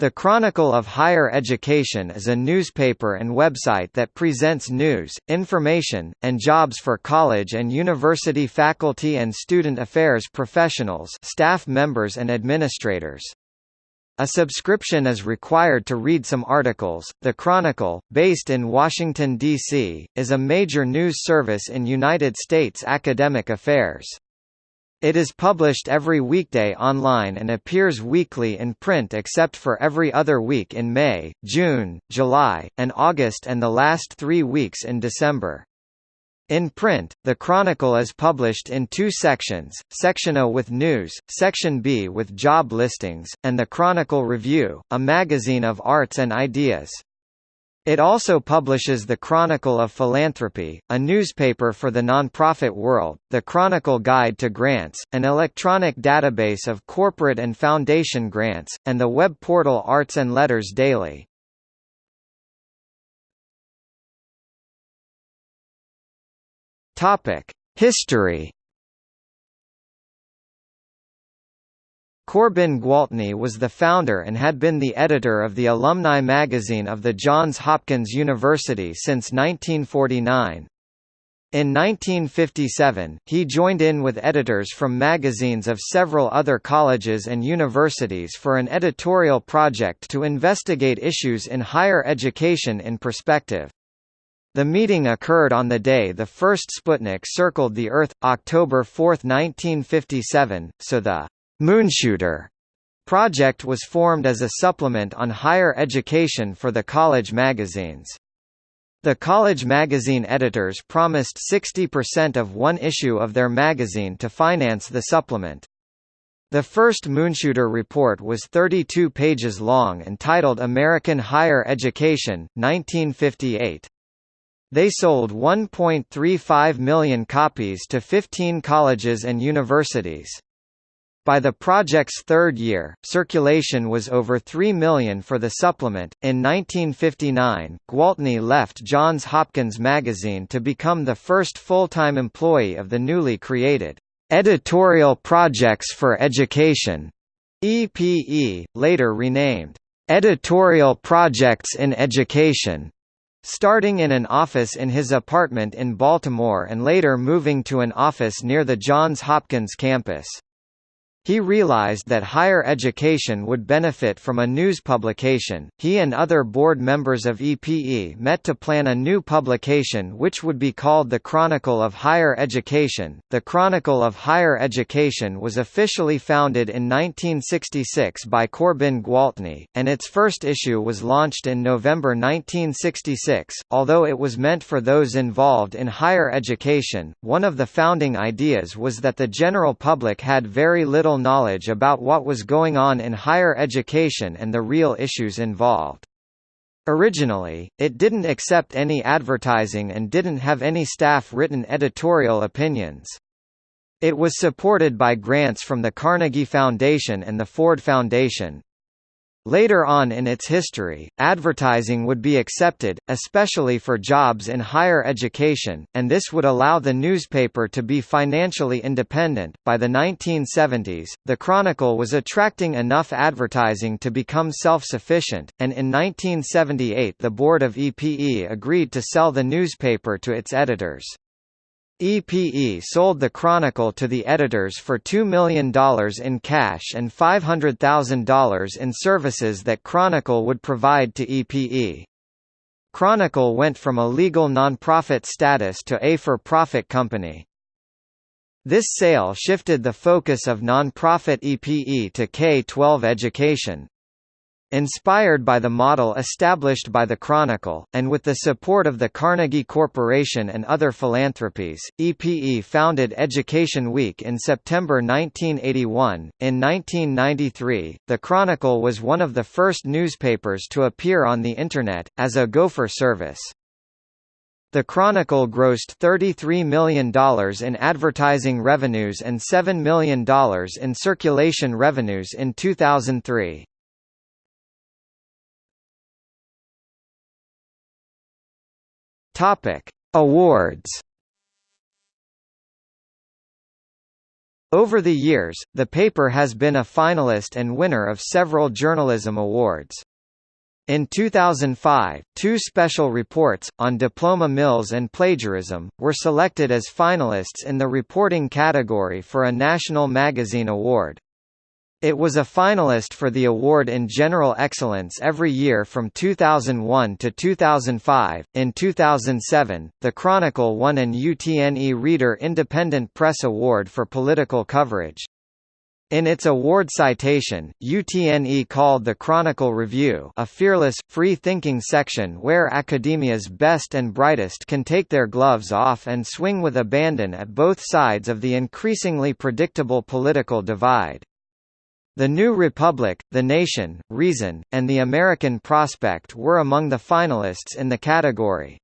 The Chronicle of Higher Education is a newspaper and website that presents news, information, and jobs for college and university faculty and student affairs professionals staff members and administrators. A subscription is required to read some articles. The Chronicle, based in Washington, D.C., is a major news service in United States academic affairs. It is published every weekday online and appears weekly in print except for every other week in May, June, July, and August and the last three weeks in December. In print, the Chronicle is published in two sections, Section A with news, Section B with job listings, and the Chronicle Review, a magazine of arts and ideas. It also publishes the Chronicle of Philanthropy, a newspaper for the nonprofit world, the Chronicle Guide to Grants, an electronic database of corporate and foundation grants, and the web portal Arts and Letters Daily. History Corbin Gwaltney was the founder and had been the editor of the alumni magazine of the Johns Hopkins University since 1949. In 1957, he joined in with editors from magazines of several other colleges and universities for an editorial project to investigate issues in higher education in perspective. The meeting occurred on the day the first Sputnik circled the Earth, October 4, 1957, so the Moonshooter project was formed as a supplement on higher education for the college magazines. The college magazine editors promised 60% of one issue of their magazine to finance the supplement. The first Moonshooter report was 32 pages long and titled American Higher Education, 1958. They sold 1.35 million copies to 15 colleges and universities. By the project's third year, circulation was over 3 million for the supplement. In 1959, Gwaltney left Johns Hopkins Magazine to become the first full-time employee of the newly created Editorial Projects for Education EPE, later renamed Editorial Projects in Education. Starting in an office in his apartment in Baltimore and later moving to an office near the Johns Hopkins campus. He realized that higher education would benefit from a news publication. He and other board members of EPE met to plan a new publication which would be called the Chronicle of Higher Education. The Chronicle of Higher Education was officially founded in 1966 by Corbin Gwaltney, and its first issue was launched in November 1966. Although it was meant for those involved in higher education, one of the founding ideas was that the general public had very little knowledge about what was going on in higher education and the real issues involved. Originally, it didn't accept any advertising and didn't have any staff-written editorial opinions. It was supported by grants from the Carnegie Foundation and the Ford Foundation. Later on in its history, advertising would be accepted, especially for jobs in higher education, and this would allow the newspaper to be financially independent. By the 1970s, the Chronicle was attracting enough advertising to become self-sufficient, and in 1978 the board of EPE agreed to sell the newspaper to its editors. EPE sold the Chronicle to the editors for $2 million in cash and $500,000 in services that Chronicle would provide to EPE. Chronicle went from a legal nonprofit status to a for-profit company. This sale shifted the focus of nonprofit EPE to K-12 education. Inspired by the model established by the Chronicle, and with the support of the Carnegie Corporation and other philanthropies, EPE founded Education Week in September 1981. In 1993, the Chronicle was one of the first newspapers to appear on the Internet, as a Gopher service. The Chronicle grossed $33 million in advertising revenues and $7 million in circulation revenues in 2003. Topic: Awards. Over the years, the paper has been a finalist and winner of several journalism awards. In 2005, two special reports, on diploma mills and plagiarism, were selected as finalists in the reporting category for a National Magazine Award. It was a finalist for the award in General Excellence every year from 2001 to 2005. In 2007, the Chronicle won an UTNE Reader Independent Press Award for political coverage. In its award citation, UTNE called the Chronicle Review a fearless, free-thinking section where academia's best and brightest can take their gloves off and swing with abandon at both sides of the increasingly predictable political divide. The New Republic, The Nation, Reason, and The American Prospect were among the finalists in the category.